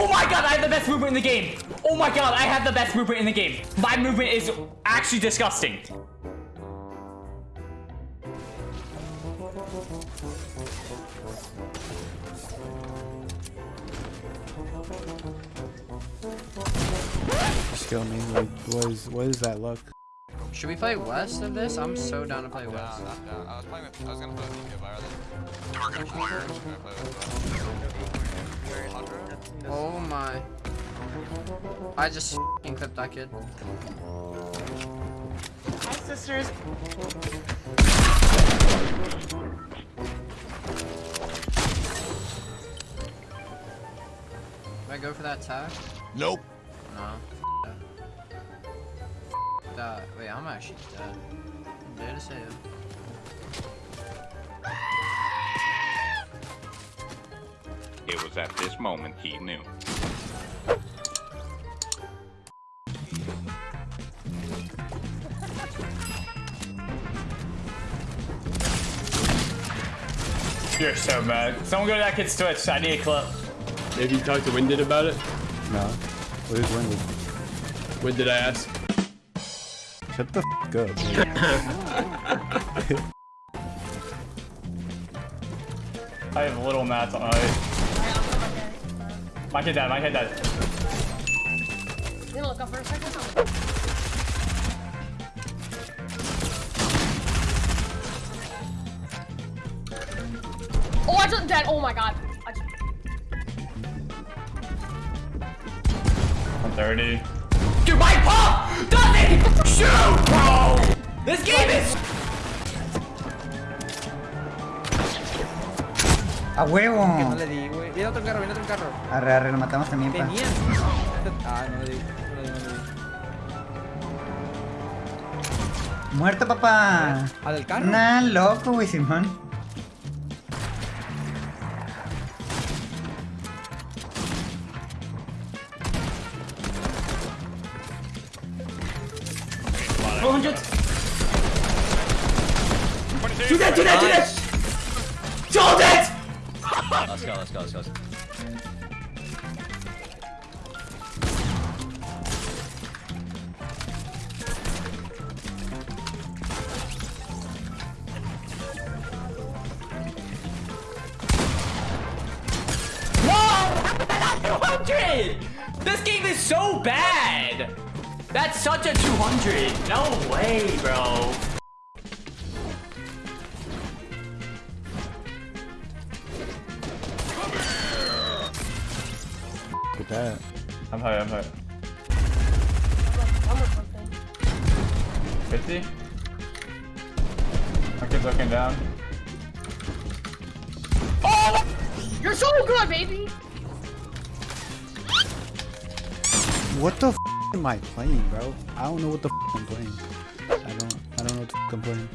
Oh my god, I have the best movement in the game. Oh my god, I have the best movement in the game. My movement is actually disgusting. Skill me. Like, what is what is that look? Should we play west of this? I'm so down to play Down, west. down, down. I was playing with, I was gonna play with Nico, but I rather. Target acquired. My. I just f***ing clipped that kid. Hi, sisters. Did I go for that tag? Nope. No. F that. Wait, I'm actually dead. I'm dead as hell. It was at this moment he knew. You're so mad. Someone go to that kid's Twitch. I need a clip. Have you talked to Winded about it? No. What is winded? When did I ask? Shut the f up. I have a little mats on it. My kid dead, my kid dead. You gonna look up for a second? Oh, I just dead. Oh my god. I just, 130. Dude, my pop doesn't shoot, bro! This game is ¡A huevo! No le di, güey. Viene otro carro, viene otro carro. Arre, arre, lo matamos también, pa. Ah, no le di. No le di, no le di. ¡Muerto, papá! ¿Al del carro? Nah, loco, güey, Simón. Hundred. Do that, do that, do that! Let's go, let's go, let's go. Whoa! How did I not 200? This game is so bad! That's such a 200. No way, bro. With that. I'm high, I'm high. I'm with something. 50? My kid's looking down. Oh! You're so good, baby! What the f am I playing, bro? I don't know what the f I'm playing. I don't. I don't know what the f I'm playing.